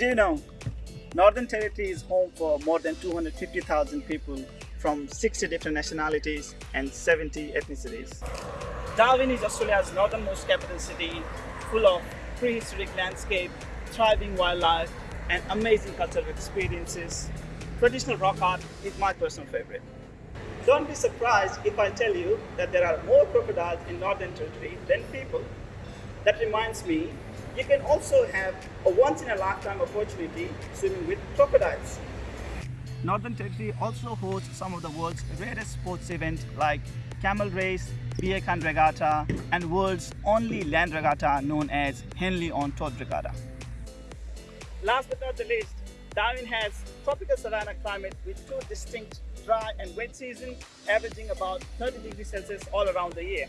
know, um, Northern Territory is home for more than 250,000 people from 60 different nationalities and 70 ethnicities. Darwin is Australia's northernmost capital city, full of prehistoric landscape, thriving wildlife, and amazing cultural experiences. Traditional rock art is my personal favorite. Don't be surprised if I tell you that there are more crocodiles in Northern Territory than people. That reminds me, you can also have a once in a lifetime opportunity swimming with crocodiles. Northern Territory also hosts some of the world's rarest sports events like camel race, Beer Can Regatta, and world's only land regatta known as Henley on Todd Regatta. Last but not the least, Darwin has tropical savanna climate with two distinct dry and wet seasons, averaging about 30 degrees Celsius all around the year.